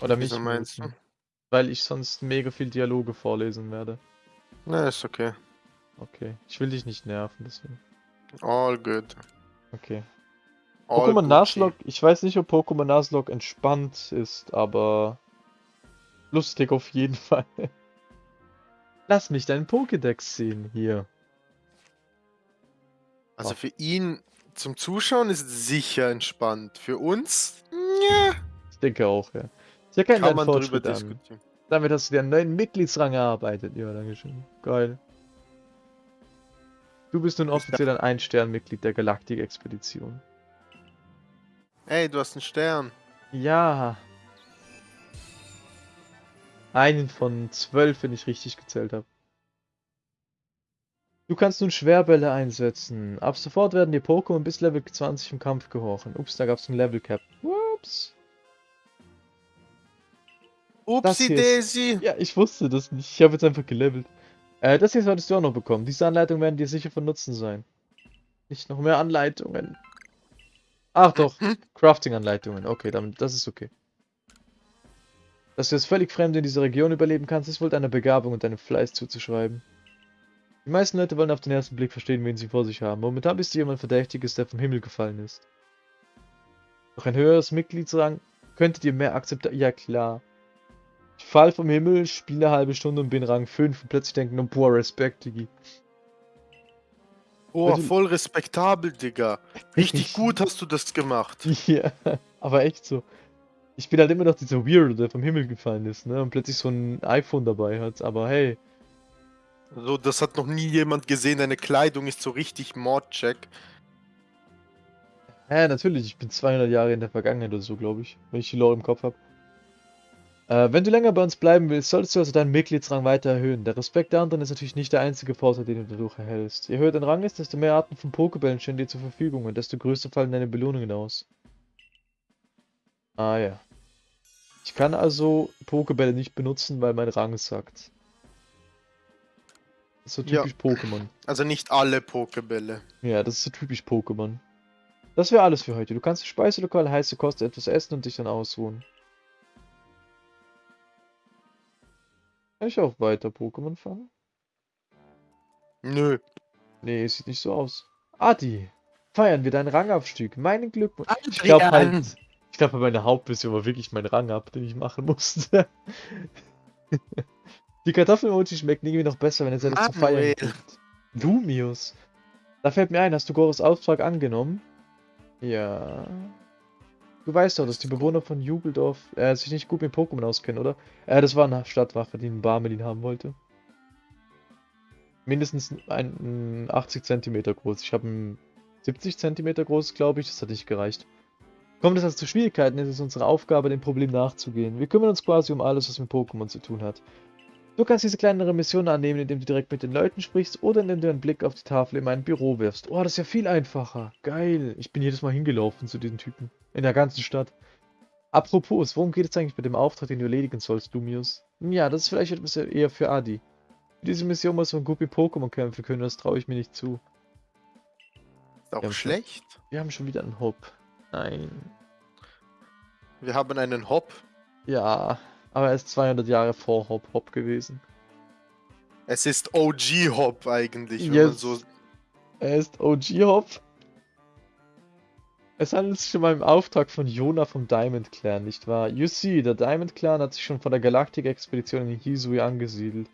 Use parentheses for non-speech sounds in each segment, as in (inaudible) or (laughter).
Oder mich Wieso meinst muten. Weil ich sonst mega viel Dialoge vorlesen werde. Na, ist okay. Okay. Ich will dich nicht nerven, deswegen. All good. Okay. All Pokémon. Nuzlocke, ich weiß nicht, ob Pokémon Nuzlocke entspannt ist, aber lustig auf jeden (laughs) Fall. Lass mich deinen Pokédex sehen hier. Also für ihn zum Zuschauen ist es sicher entspannt. Für uns, ja, Ich denke auch, ja. Sehr kein kann man drüber Fortschritt an. diskutieren. Damit hast du dir einen neuen Mitgliedsrang erarbeitet. Ja, danke schön. Geil. Du bist nun offiziell ein Ein-Stern-Mitglied der Galaktik-Expedition. Ey, du hast einen Stern. Ja. Einen von zwölf, wenn ich richtig gezählt habe. Du kannst nun Schwerbälle einsetzen. Ab sofort werden die Pokémon bis Level 20 im Kampf gehorchen. Ups, da gab es ein Level Cap. Ups. Upsi Daisy. Ja, ich wusste das nicht. Ich habe jetzt einfach gelevelt. Äh, das hier solltest du auch noch bekommen. Diese Anleitungen werden dir sicher von Nutzen sein. Nicht noch mehr Anleitungen. Ach doch, Crafting-Anleitungen. Okay, damit, das ist okay. Dass du jetzt völlig fremd in dieser Region überleben kannst, ist wohl deiner Begabung und deinem Fleiß zuzuschreiben. Die meisten Leute wollen auf den ersten Blick verstehen, wen sie vor sich haben. Momentan bist du jemand Verdächtiges, der vom Himmel gefallen ist. Doch ein höheres Mitgliedsrang könnte dir mehr Akzeptanz... Ja klar. Ich fall vom Himmel, spiele eine halbe Stunde und bin Rang 5 und plötzlich denken, oh, boah, Respekt, Digi. Oh, Also- voll respektabel, Digga. Richtig Ich- gut hast du das gemacht. (laughs) Ja, aber echt so. Ich bin halt immer noch dieser Weirdo, der vom Himmel gefallen ist, ne? Und plötzlich so ein iPhone dabei hat. Aber hey, So, das hat noch nie jemand gesehen. Deine Kleidung ist so richtig Mordcheck. hä, natürlich, ich bin 200 Jahre in der Vergangenheit oder so, glaube ich, wenn ich die Lore im Kopf habe. Äh, wenn du länger bei uns bleiben willst, solltest du also deinen Mitgliedsrang weiter erhöhen. Der Respekt der anderen ist natürlich nicht der einzige Vorteil, den du dadurch erhältst. Je höher dein Rang ist, desto mehr Arten von Pokébällen stehen dir zur Verfügung und desto größer fallen deine Belohnungen aus. Ah ja. Ich kann also Pokébälle nicht benutzen, weil mein Rang sagt. Das ist so Ja. typisch Pokémon. Also nicht alle Pokebälle. Ja, das ist so typisch Pokémon. Das wäre alles für heute. Du kannst im Speiselokal heiße Kost etwas essen und dich dann ausruhen. Kann ich auch weiter Pokémon fangen? Nö. Nee, sieht nicht so aus. Adi, feiern wir deinen Rangabstieg. Meinen Glückwunsch. Ich glaube halt, ich glaube meine Hauptmission war wirklich mein Rang ab, den ich machen musste. (laughs) Die Kartoffelmochi schmeckt irgendwie noch besser, wenn es etwas zu feiern gibt. Lumius. Da fällt mir ein, hast du Goros Auftrag angenommen? Ja. Du weißt doch, dass die Bewohner von Jubeldorf äh, sich nicht gut mit Pokémon auskennen, oder? Äh, das war eine Stadtwache, die einen Barmelin haben wollte. Mindestens ein, ein 80 Zentimeter groß. Ich habe ein 70 Zentimeter groß, glaube ich. Das hat nicht gereicht. Kommt es also zu Schwierigkeiten, ist es unsere Aufgabe, dem Problem nachzugehen. Wir kümmern uns quasi um alles, was mit Pokémon zu tun hat. Du kannst diese kleinere Mission annehmen, indem du direkt mit den Leuten sprichst oder indem du einen Blick auf die Tafel in mein Büro wirfst. Oh, das ist ja viel einfacher. Geil. Ich bin jedes Mal hingelaufen zu diesen Typen. In der ganzen Stadt. Apropos, worum geht es eigentlich mit dem Auftrag, den du erledigen sollst, Lumius? Ja, das ist vielleicht etwas eher für Adi. Für diese Mission muss man gut mit Pokémon kämpfen können, das traue ich mir nicht zu. Ist auch Ja, schlecht. Wir haben schon wieder einen Hop. Nein. Wir haben einen Hop. Ja, aber er ist 200 Jahre vor Hop Hop gewesen. Es ist OG Hop eigentlich, wenn man Yes. so. Er ist OG Hop. Es handelt sich um einen Auftrag von Jona vom Diamond Clan, nicht wahr? You see, der Diamond Clan hat sich schon vor der Galaktik-Expedition in Hisui angesiedelt.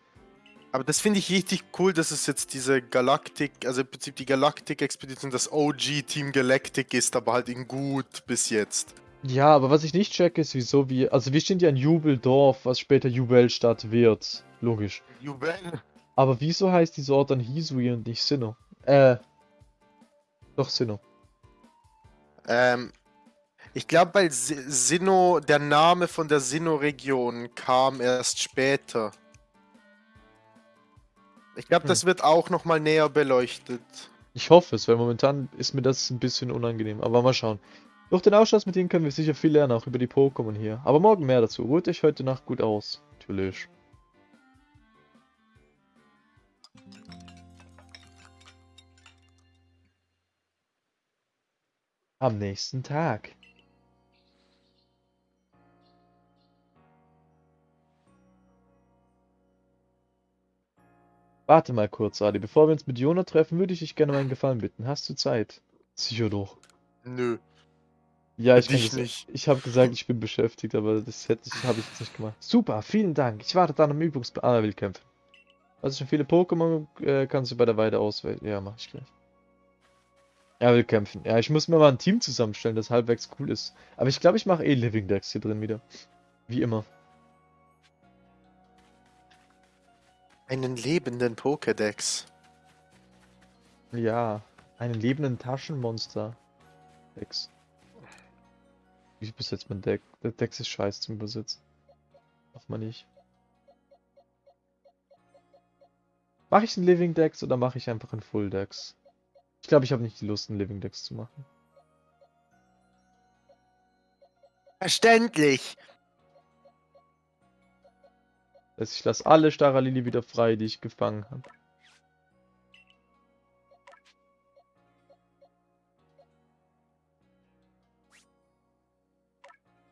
Aber das finde ich richtig cool, dass es jetzt diese Galaktik, also im Prinzip die Galaktik-Expedition, das OG Team Galactic ist, aber halt in gut bis jetzt. Ja, aber was ich nicht checke, ist, wieso wir. Also, wir stehen ja in Jubeldorf, was später Jubelstadt wird. Logisch. Jubel. Aber wieso heißt dieser Ort dann Hisui und nicht Sinnoh? Äh. Doch, Sinnoh. Ähm, ich glaube, weil Si- Sinnoh, der Name von der Sinnoh-Region kam erst später. Ich glaube, Hm. das wird auch nochmal näher beleuchtet. Ich hoffe es, weil momentan ist mir das ein bisschen unangenehm. Aber mal schauen. Durch den Ausschuss mit ihnen können wir sicher viel lernen, auch über die Pokémon hier. Aber morgen mehr dazu. Ruht euch heute Nacht gut aus. Natürlich. Am nächsten Tag. Warte mal kurz, Adi. Bevor wir uns mit Jona treffen, würde ich dich gerne um einen Gefallen bitten. Hast du Zeit? Sicher doch. Nö. Ja, ich das, nicht. ich habe gesagt, ich bin beschäftigt, aber das hätte ich, habe ich jetzt nicht gemacht. Super, vielen Dank. Ich warte dann am Übungsplan. Ah, er will kämpfen. Also schon viele Pokémon äh, kannst du bei der Weide auswählen. Ja, mach ich gleich. Er will kämpfen. Ja, ich muss mir mal ein Team zusammenstellen, das halbwegs cool ist. Aber ich glaube, ich mache eh Living Decks hier drin wieder. Wie immer. Einen lebenden Pokédex. Ja, einen lebenden Taschenmonster. Dex. Wie besetzt man Deck? Der Dex ist scheiße zum Übersetzen. Macht man nicht. Mache ich einen Living Dex oder mache ich einfach einen Full Dex? Ich glaube, ich habe nicht die Lust, einen Living Dex zu machen. Verständlich. Also ich lasse alle Staralili wieder frei, die ich gefangen habe.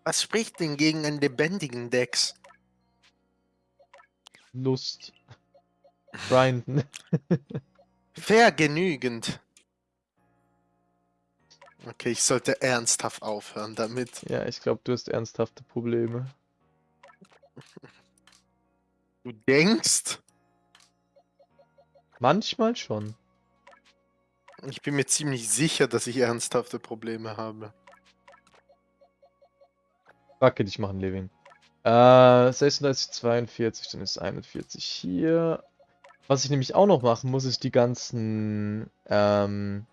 Was spricht denn gegen einen lebendigen Dex? Lust. Grinden. (laughs) Vergenügend. Okay, ich sollte ernsthaft aufhören damit. Ja, ich glaube, du hast ernsthafte Probleme. Du denkst? Manchmal schon. Ich bin mir ziemlich sicher, dass ich ernsthafte Probleme habe. Wacke dich machen, Levin. Äh, 36, 42, dann ist 41 hier. Was ich nämlich auch noch machen muss, ist die ganzen, ähm,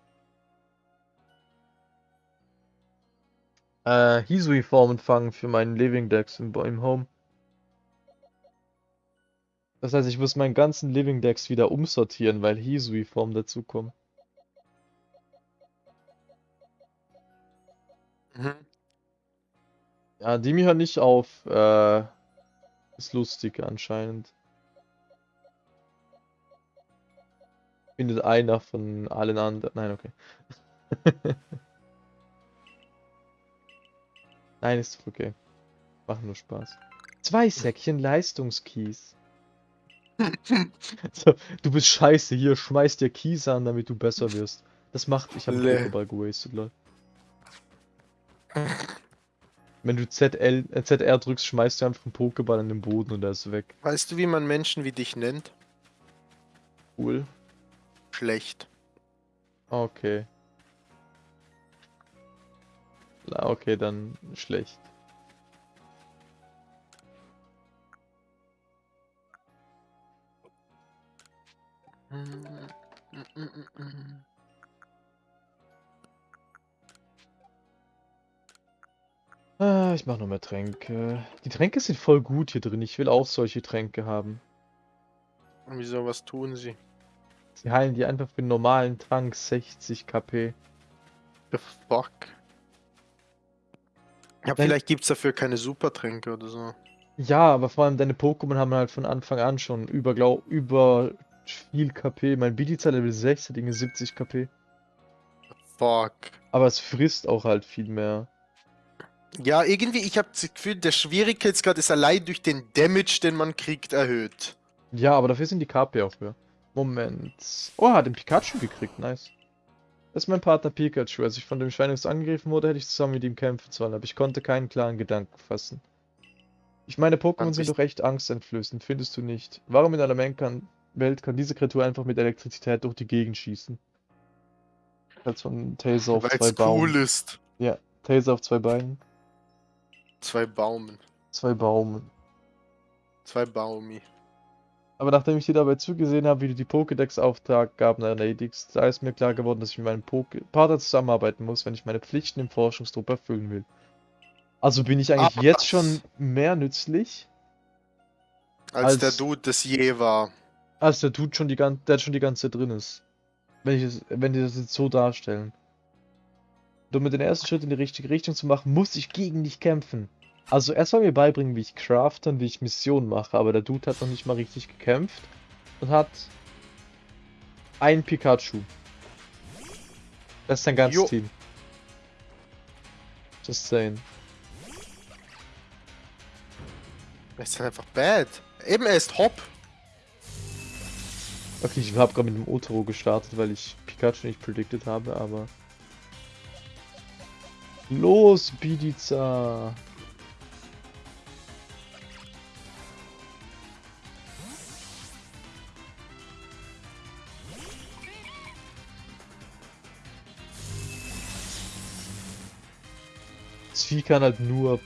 äh, Hisui-Formen fangen für meinen Living Decks im, im Home. Das heißt, ich muss meinen ganzen Living Decks wieder umsortieren, weil Hisui-Formen dazukommen. Mhm. Ja, Dimi hört nicht auf, äh, ist lustig anscheinend. Findet einer von allen anderen. Nein, okay. (laughs) Nein, ist okay. Machen nur Spaß. Zwei Säckchen Leistungskies. (laughs) so, du bist scheiße, hier, schmeiß dir Kies an, damit du besser wirst. Das macht, ich habe Lä. Pokéball gewastet, lol. Wenn du ZL, äh, ZR drückst, schmeißt du einfach einen Pokéball an den Boden und er ist weg. Weißt du, wie man Menschen wie dich nennt? Cool. Schlecht. Okay. Na, okay, dann schlecht. Ah, ich mach noch mehr Tränke. Die Tränke sind voll gut hier drin. Ich will auch solche Tränke haben. Wieso, was tun sie? Sie heilen die einfach für einen normalen Trank 60 KP. The fuck? Ja, vielleicht gibt's dafür keine Supertränke oder so. Ja, aber vor allem deine Pokémon haben halt von Anfang an schon über, glaub, über viel KP. Mein Bidiza Level 6 hat irgendwie 70 KP. Fuck. Aber es frisst auch halt viel mehr. Ja, irgendwie, ich habe das Gefühl, der Schwierigkeitsgrad ist allein durch den Damage, den man kriegt, erhöht. Ja, aber dafür sind die KP auch höher. Moment. Oh, hat den Pikachu gekriegt. Nice. Das ist mein Partner Pikachu. Als ich von dem Schweinungs angegriffen wurde, hätte ich zusammen mit ihm kämpfen sollen, aber ich konnte keinen klaren Gedanken fassen. Ich meine, Pokémon sind doch echt angsteinflößend, findest du nicht? Warum in einer Men- kann, Welt kann diese Kreatur einfach mit Elektrizität durch die Gegend schießen? Halt so ein Taser auf Weil zwei es Baum. cool ist. Ja, Taser auf zwei Beinen. Zwei Baumen. Zwei Baumen. Zwei Baumi. Aber nachdem ich dir dabei zugesehen habe, wie du die Pokédex-Aufgaben erledigst, da ist mir klar geworden, dass ich mit meinem Poké Partner zusammenarbeiten muss, wenn ich meine Pflichten im Forschungstrupp erfüllen will. Also bin ich eigentlich Ah, jetzt schon mehr nützlich, Als, Als- der Dude das je war. als der Dude schon die ganze, der schon die ganze Zeit drin ist. Wenn ich es, wenn die das jetzt so darstellen. Um mir den ersten Schritt in die richtige Richtung zu machen, muss ich gegen dich kämpfen. Also er soll mir beibringen, wie ich crafte und wie ich Missionen mache, aber der Dude hat noch nicht mal richtig gekämpft und hat ein Pikachu. Das ist sein ganzes Jo. Team. Just saying. Er ist dann einfach bad. Eben, er ist Hop. Okay, ich habe gerade mit dem Otoro gestartet, weil ich Pikachu nicht predicted habe, aber... Los, Bidiza! Das Vieh kann halt nur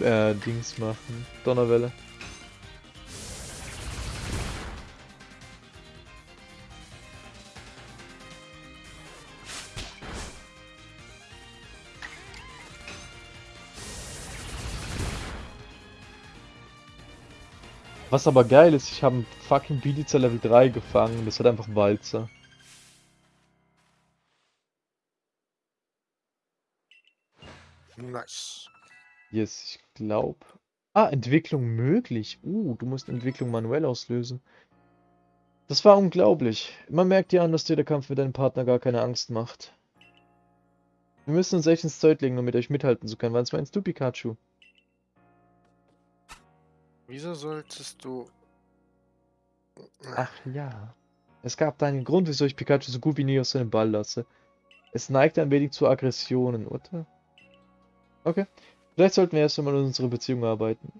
äh, Dings machen. Donnerwelle. Was aber geil ist, ich habe einen fucking Bidiza Level 3 gefangen. Das hat einfach Walzer. Nice. Yes, ich glaube. Ah, Entwicklung möglich. Uh, du musst Entwicklung manuell auslösen. Das war unglaublich. Man merkt dir an, dass dir der Kampf mit deinem Partner gar keine Angst macht. Wir müssen uns echt ins Zeug legen, um mit euch mithalten zu können. Was meinst du, Pikachu? Wieso solltest du... Ach ja. Es gab da einen Grund, wieso ich Pikachu so gut wie nie aus seinem Ball lasse. Es neigt ein wenig zu Aggressionen, oder? Okay. Vielleicht sollten wir erst einmal an unserer Beziehung arbeiten.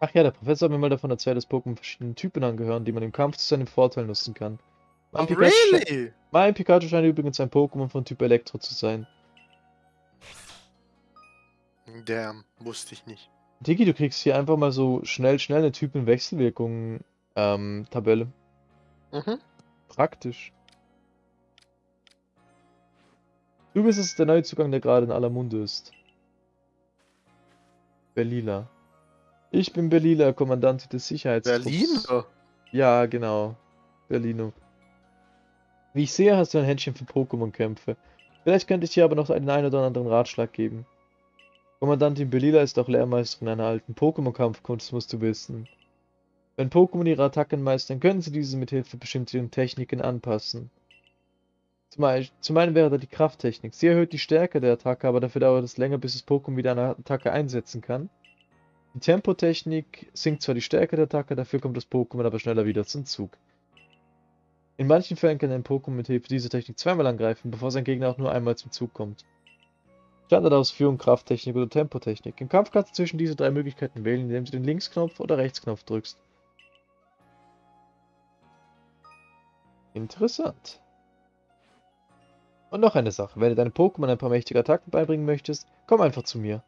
Ach ja, der Professor hat mir mal davon erzählt, dass Pokémon verschiedenen Typen angehören, die man im Kampf zu seinem Vorteil nutzen kann. Mein, Oh, Pikachu, really? mein Pikachu scheint übrigens ein Pokémon von Typ Elektro zu sein. Damn, wusste ich nicht. Digi, du kriegst hier einfach mal so schnell, schnell eine Typenwechselwirkung ähm, Tabelle. Mhm. Praktisch. Du bist es der neue Zugang, der gerade in aller Munde ist. Berlila. Ich bin Berlila, Kommandant des Sicherheitstrupps. Berlin? Ja, genau. Berlino. Wie ich sehe, hast du ein Händchen für Pokémon-Kämpfe. Vielleicht könnte ich dir aber noch einen ein oder anderen Ratschlag geben. Kommandantin Belila ist auch Lehrmeisterin einer alten Pokémon-Kampfkunst, musst du wissen. Wenn Pokémon ihre Attacken meistern, können sie diese mit Hilfe bestimmter Techniken anpassen. Zum, zum einen wäre da die Krafttechnik. Sie erhöht die Stärke der Attacke, aber dafür dauert es länger, bis das Pokémon wieder eine Attacke einsetzen kann. Die Tempotechnik sinkt zwar die Stärke der Attacke, dafür kommt das Pokémon aber schneller wieder zum Zug. In manchen Fällen kann ein Pokémon mit Hilfe dieser Technik zweimal angreifen, bevor sein Gegner auch nur einmal zum Zug kommt. Standardausführung, Krafttechnik oder Tempotechnik. Im Kampf kannst du zwischen diese drei Möglichkeiten wählen, indem du den Linksknopf oder Rechtsknopf drückst. Interessant. Und noch eine Sache, wenn du deinem Pokémon ein paar mächtige Attacken beibringen möchtest, komm einfach zu mir.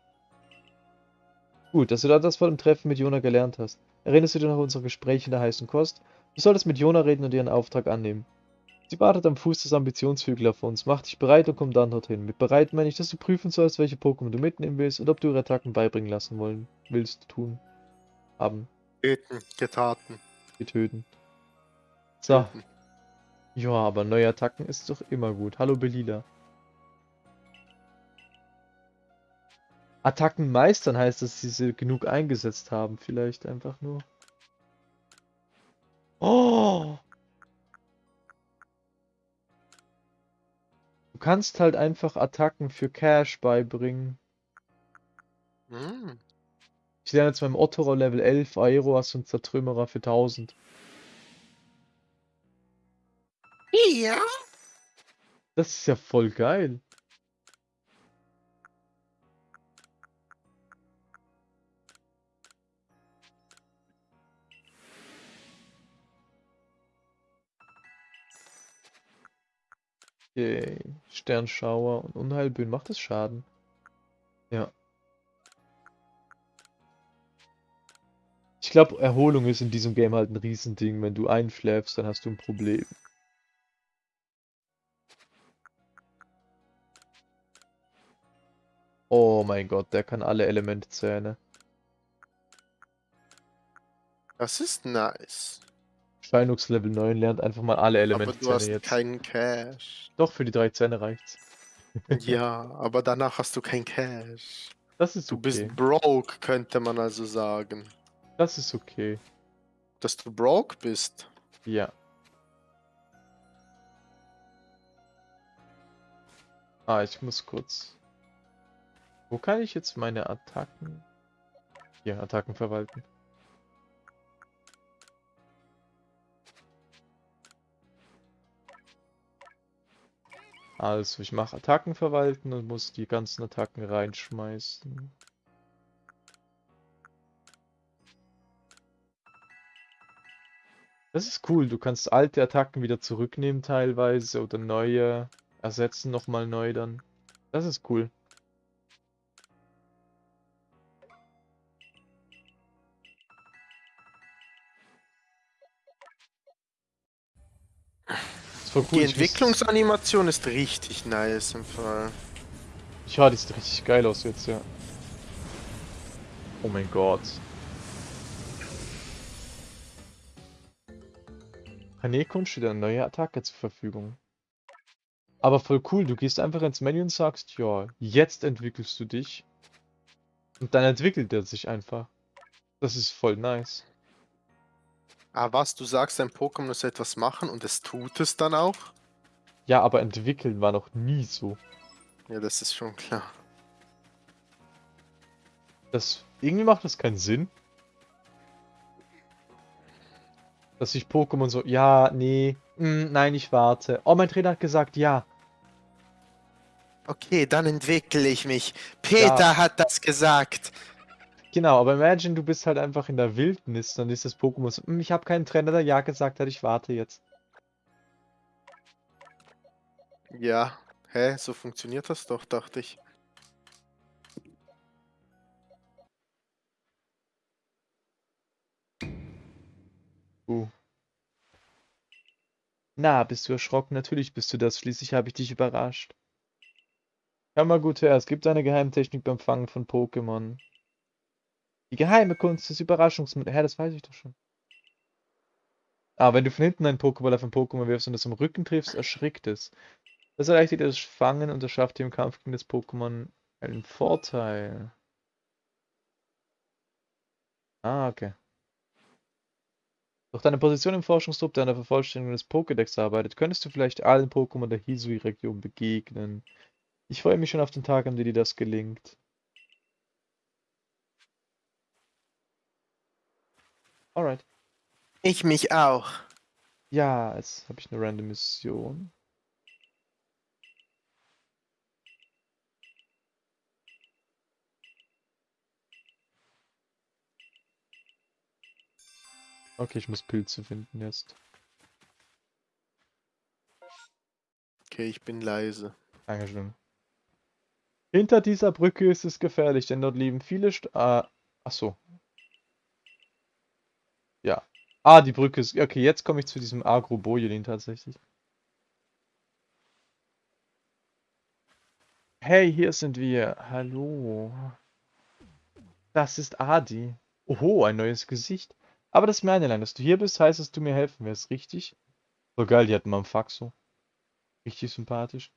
Gut, dass du dann das vor dem Treffen mit Jona gelernt hast. Erinnerst du dich noch an unsere Gespräche in der heißen Kost? Du solltest mit Jona reden und ihren Auftrag annehmen. Sie wartet am Fuß des Ambitionshügels auf uns. Mach dich bereit und komm dann dorthin. Mit bereit meine ich, dass du prüfen sollst, welche Pokémon du mitnehmen willst und ob du ihre Attacken beibringen lassen wollen willst, tun, haben, Töten, getaten. getöten. So, töten. ja, aber neue Attacken ist doch immer gut. Hallo Belila. Attacken meistern heißt, dass sie sie genug eingesetzt haben, vielleicht einfach nur. Oh! Du kannst halt einfach Attacken für Cash beibringen. Hm. Ich lerne jetzt beim Otto Level 11 Aeroas und Zertrümmerer für 1000. Ja. Das ist ja voll geil. Okay. Sternschauer und Unheilböen. Macht das Schaden? Ja. Ich glaube, Erholung ist in diesem Game halt ein Riesending. Wenn du einschläfst, dann hast du ein Problem. Oh mein Gott, der kann alle Elementzähne. Das ist nice. Steinux Level 9 lernt einfach mal alle Aber du hast jetzt. keinen Cash. Doch, für die drei Zähne reicht's. (laughs) Ja, aber danach hast du kein Cash. Das ist Du okay. bist broke, könnte man also sagen. Das ist okay. Dass du broke bist. Ja. Ah, ich muss kurz. Wo kann ich jetzt meine Attacken? Hier, Attacken verwalten. Also, ich mache Attacken verwalten und muss die ganzen Attacken reinschmeißen. Das ist cool, du kannst alte Attacken wieder zurücknehmen teilweise oder neue ersetzen nochmal neu dann. Das ist cool. War cool. Die Entwicklungsanimation ist richtig nice im Fall. Ja, die sieht richtig geil aus jetzt, ja. Oh mein Gott. Kanekun steht eine neue Attacke zur Verfügung. Aber voll cool, du gehst einfach ins Menü und sagst, ja, jetzt entwickelst du dich. Und dann entwickelt er sich einfach. Das ist voll nice. Ah, was? Du sagst, dein Pokémon muss etwas machen und es tut es dann auch? Ja, aber entwickeln war noch nie so. Ja, das ist schon klar. Das, irgendwie macht das keinen Sinn. Dass sich Pokémon so, ja, nee, mm, nein, ich warte. Oh, mein Trainer hat gesagt, ja. Okay, dann entwickle ich mich. Peter Ja. hat das gesagt. Genau, aber imagine, du bist halt einfach in der Wildnis, dann ist das Pokémon so, "Mm, ich habe keinen Trainer, der ja gesagt hat, ich warte jetzt. Ja. Hä? So funktioniert das doch, dachte ich. Uh. Na, bist du erschrocken? Natürlich bist du das, schließlich habe ich dich überrascht. Hör mal gut her, es gibt eine Geheimtechnik beim Fangen von Pokémon. Die geheime Kunst des Überraschungsmodells. Hä, das weiß ich doch schon. Ah, wenn du von hinten einen Pokéball auf ein Pokémon wirfst und es am Rücken triffst, erschrickt es. Das erleichtert das Fangen und erschafft dir im Kampf gegen das Pokémon einen Vorteil. Ah, okay. Durch deine Position im Forschungstrupp, der an der Vervollständigung des Pokédex arbeitet, könntest du vielleicht allen Pokémon der Hisui-Region begegnen. Ich freue mich schon auf den Tag, an dem dir das gelingt. Alright. Ich mich auch. Ja, jetzt habe ich eine random Mission. Okay, ich muss Pilze finden jetzt. Okay, ich bin leise. Dankeschön. Hinter dieser Brücke ist es gefährlich, denn dort liegen viele St ah, ach so. Ja. Ah, die Brücke ist... Okay, jetzt komme ich zu diesem Agro-Bojolin tatsächlich. Hey, hier sind wir. Hallo. Das ist Adi. Oho, ein neues Gesicht. Aber das ist einerlei, dass du hier bist, heißt, dass du mir helfen wirst, richtig? So geil, die hatten mal einen Faxo. Richtig sympathisch.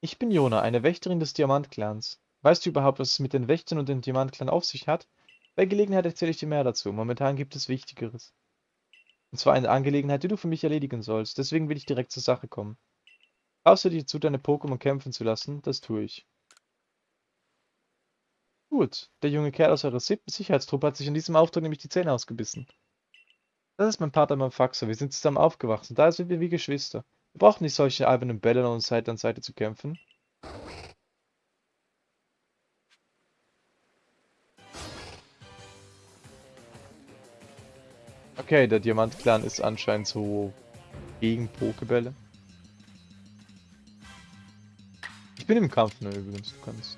Ich bin Jona, eine Wächterin des Diamantclans. Weißt du überhaupt, was es mit den Wächtern und dem Diamantclan auf sich hat? Bei Gelegenheit erzähle ich dir mehr dazu. Momentan gibt es Wichtigeres. Und zwar eine Angelegenheit, die du für mich erledigen sollst. Deswegen will ich direkt zur Sache kommen. Traust du dir zu, deine Pokémon kämpfen zu lassen? Das tue ich. Gut, der junge Kerl aus eurer siebten Sicherheitstruppe hat sich in diesem Auftrag nämlich die Zähne ausgebissen. Das ist mein Partner Manfaxo. Wir sind zusammen aufgewachsen. Da sind wir wie Geschwister. Wir brauchen nicht solche albernen Bälle, um Seite an Seite zu kämpfen. Okay, der Diamant-Clan ist anscheinend so gegen Pokebälle. Ich bin im Kampf, ne, übrigens, du kannst.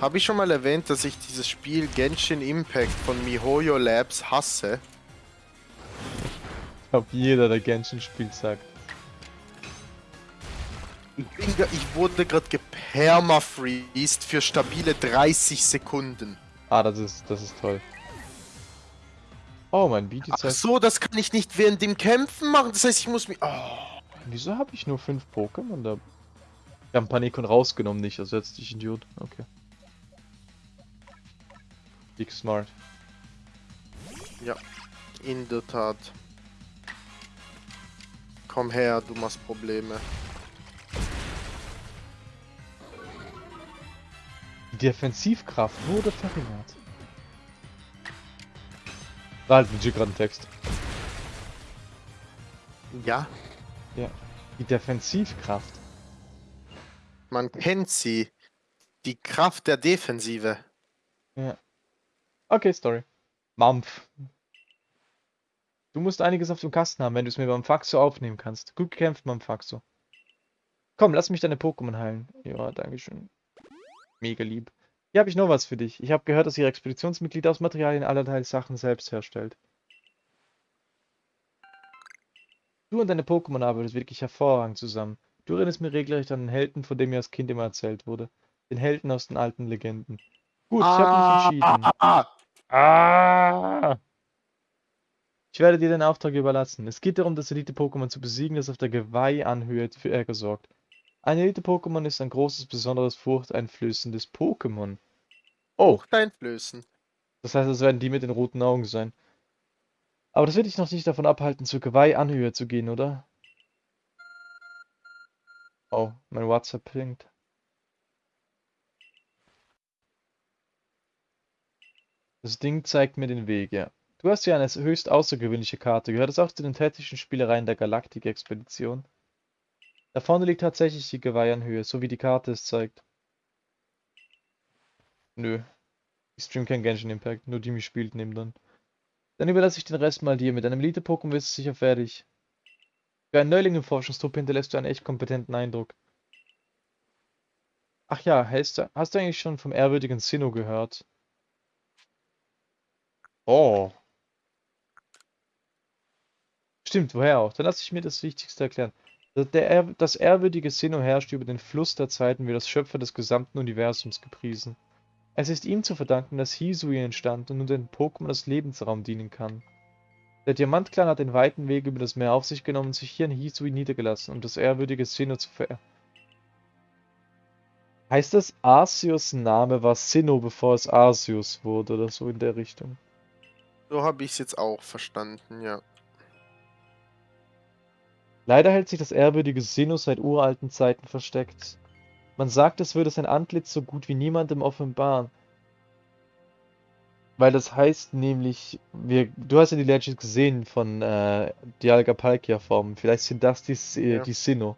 Habe ich schon mal erwähnt, dass ich dieses Spiel Genshin Impact von MiHoYo Labs hasse? Ich glaube, jeder, der Genshin spielt, sagt. Ich, wurde gerade gepermafreezed für stabile 30 Sekunden. Ah, das ist, das ist toll. Oh, mein Beat Ach heißt. so, das kann ich nicht während dem Kämpfen machen. Das heißt, ich muss mich. Oh. Wieso habe ich nur fünf Pokémon da? Wir haben Panikon rausgenommen, nicht ersetzt, ich Idiot. Okay. Big smart. In der Tat. Komm her, du machst Probleme. Die Defensivkraft wurde verringert. Da halt legit gerade ein Text. Ja, Die Defensivkraft. man kennt sie. Die Kraft der Defensive. Okay, Story. Mampf. Du musst einiges auf dem Kasten haben, wenn du es mir beim Faxo aufnehmen kannst. Gut gekämpft, beim Faxo. Komm, lass mich deine Pokémon heilen. Ja, dankeschön. Mega lieb. Hier habe ich noch was für dich. Ich habe gehört, dass Ihre Expeditionsmitglied aus Materialien allerlei Sachen selbst herstellt. Du und deine Pokémon arbeitet wirklich hervorragend zusammen. Du erinnerst mir regelrecht an den Helden, von dem mir als Kind immer erzählt wurde. Den Helden aus den alten Legenden. Gut, ich habe mich entschieden. Ah, Ah! Ich werde dir den Auftrag überlassen. Es geht darum, das Elite-Pokémon zu besiegen, das auf der Geweih-Anhöhe für Ärger sorgt. Ein Elite-Pokémon ist ein großes, besonderes, furchteinflößendes Pokémon. Oh, Furchteinflößen. das heißt, es werden die mit den roten Augen sein. Aber das wird dich noch nicht davon abhalten, zur Geweih-Anhöhe zu gehen, oder? Oh, mein WhatsApp blinkt. Das Ding zeigt mir den Weg, ja. Du hast hier eine höchst außergewöhnliche Karte. Gehört es auch zu den täglichen Spielereien der Galaktik-Expedition? Da vorne liegt tatsächlich die Geweihanhöhe, so wie die Karte es zeigt. Nö. Ich stream kein Genshin Impact, nur die mich spielt nehmen dann. Dann überlasse ich den Rest mal dir. Mit einem Elite-Pokémon wirst du sicher fertig. Für einen Neuling im Forschungstruppe hinterlässt du einen echt kompetenten Eindruck. Ach ja, hast du, hast du eigentlich schon vom ehrwürdigen Sinnoh gehört? Oh. Stimmt, woher auch? Dann lass ich mir das Wichtigste erklären. Das, der, das ehrwürdige Sinnoh herrscht über den Fluss der Zeiten wie das Schöpfer des gesamten Universums gepriesen. Es ist ihm zu verdanken, dass Hisui entstand und nun den Pokémon als Lebensraum dienen kann. Der Diamantclan hat den weiten Weg über das Meer auf sich genommen und sich hier in Hisui niedergelassen, um das ehrwürdige Sinnoh zu verehren. Heißt das, Arceus Name war Sinnoh, bevor es Arceus wurde oder so in der Richtung? So habe ich es jetzt auch verstanden, ja. Leider hält sich das ehrwürdige Sinnoh seit uralten Zeiten versteckt. Man sagt, es würde sein Antlitz so gut wie niemandem offenbaren. Weil das heißt nämlich, wir, du hast ja die Legends gesehen von äh, Dialga Palkia Formen. Vielleicht sind das die, äh, Ja. die Sinnoh.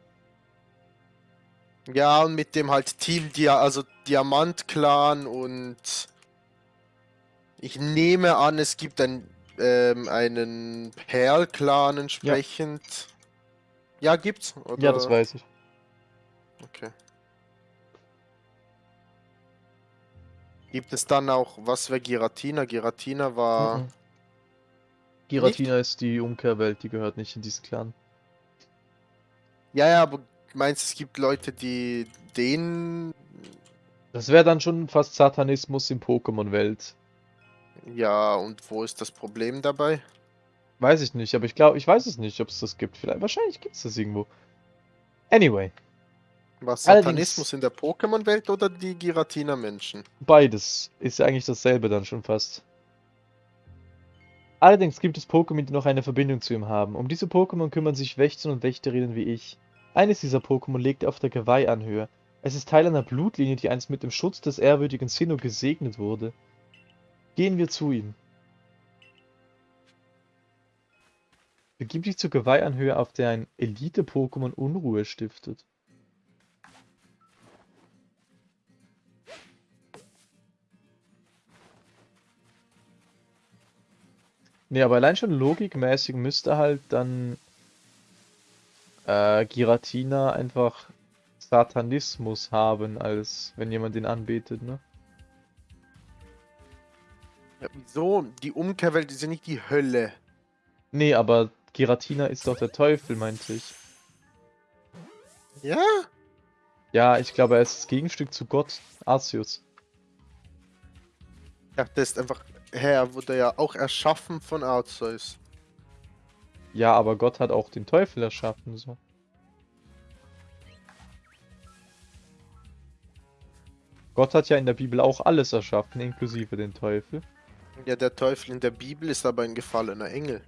Ja, und mit dem halt Team, Dia also Diamant-Clan und ich nehme an, es gibt ein, ähm, einen Perl-Clan entsprechend. Ja. Gibt's? Oder? Ja, das weiß ich. Okay. Gibt es dann auch, was wäre Giratina? Giratina war. Mhm. Giratina ist die Umkehrwelt, die gehört nicht in diesen Clan. Ja, ja, aber meinst du, es gibt Leute, die den. Das wäre dann schon fast Satanismus in Pokémon-Welt. Ja, und wo ist das Problem dabei? Weiß ich nicht, aber ich glaube, ich weiß es nicht, ob es das gibt. Vielleicht, wahrscheinlich gibt es das irgendwo. Anyway, Was Allerdings- Satanismus in der Pokémon-Welt oder die Giratina-Menschen? beides ist eigentlich dasselbe dann schon fast. Allerdings gibt es Pokémon, die noch eine Verbindung zu ihm haben. Um diese Pokémon kümmern sich Wächter und Wächterinnen wie ich. Eines dieser Pokémon lebt auf der Geweih-Anhöhe. Es ist Teil einer Blutlinie, die einst mit dem Schutz des ehrwürdigen Sinnoh gesegnet wurde. Gehen wir zu ihm. Begib dich zur Geweih-Anhöhe, auf der ein Elite-Pokémon Unruhe stiftet. Nee, aber allein schon logikmäßig müsste halt dann äh, Giratina einfach Satanismus haben, als wenn jemand ihn anbetet, ne? Ja, wieso? Die Umkehrwelt ist ja nicht die Hölle. Nee, aber Giratina ist doch der Teufel, meinte ich. Ja? Ja, ich glaube, er ist das Gegenstück zu Gott, Arceus. Ja, das ist einfach. Hä, er wurde ja auch erschaffen von Arceus. Ja, aber Gott hat auch den Teufel erschaffen, so. Gott hat ja in der Bibel auch alles erschaffen, inklusive den Teufel. Ja, der Teufel in der Bibel ist aber ein gefallener Engel.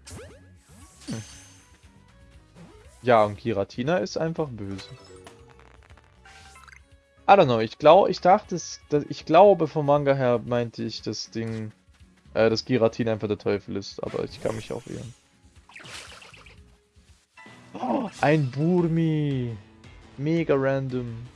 Ja, und Giratina ist einfach böse. I don't know, ich glaube, ich dachte, ich glaube vom Manga her meinte ich das Ding, äh, dass Giratina einfach der Teufel ist, aber ich kann mich auch irren. Oh, ein Burmi. Mega random.